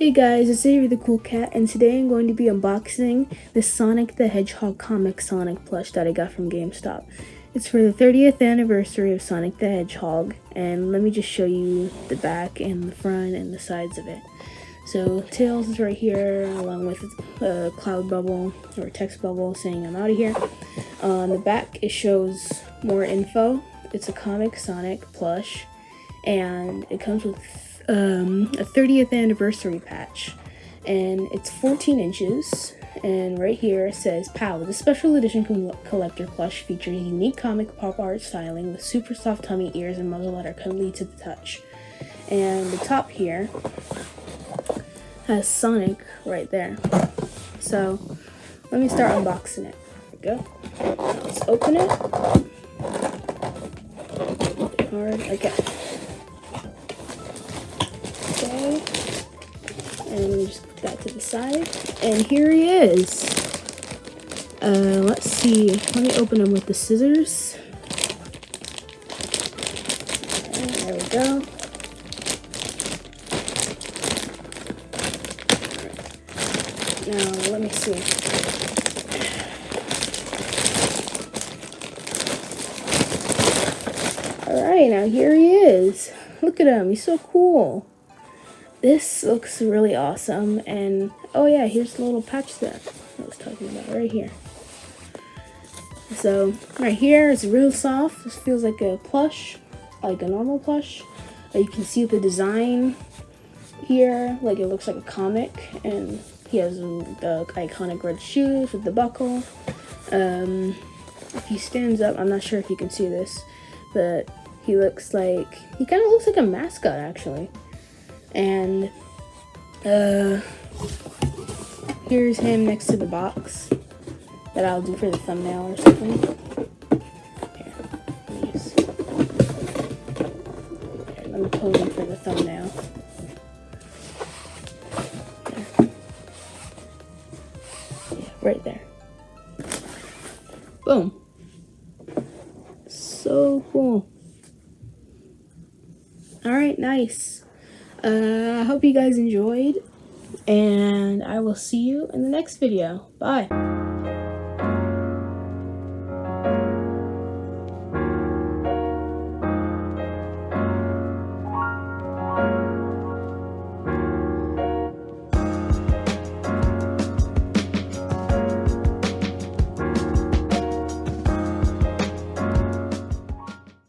Hey guys, it's Avery the Cool Cat, and today I'm going to be unboxing the Sonic the Hedgehog comic Sonic plush that I got from GameStop. It's for the 30th anniversary of Sonic the Hedgehog, and let me just show you the back and the front and the sides of it. So, Tails is right here, along with a cloud bubble, or text bubble saying I'm out of here. On the back, it shows more info. It's a comic Sonic plush, and it comes with um, a 30th anniversary patch, and it's 14 inches. And right here it says POW, the special edition collector plush features unique comic pop art styling with super soft tummy ears and muzzle that are cuddly to the touch. And the top here has Sonic right there. So let me start unboxing it. There we go. Let's open it. Hard. Okay. And we just put that to the side. And here he is. Uh, let's see. Let me open him with the scissors. And there we go. Now, let me see. Alright, now here he is. Look at him. He's so cool this looks really awesome and oh yeah here's the little patch that I was talking about right here. So right here it's real soft. This feels like a plush like a normal plush. You can see the design here like it looks like a comic and he has the iconic red shoes with the buckle. Um, if he stands up I'm not sure if you can see this but he looks like he kind of looks like a mascot actually and uh, here's him next to the box that I'll do for the thumbnail or something. Here, let me, here, let me him for the thumbnail. Right there. Boom. So cool. Alright, nice. Uh, I hope you guys enjoyed, and I will see you in the next video. Bye.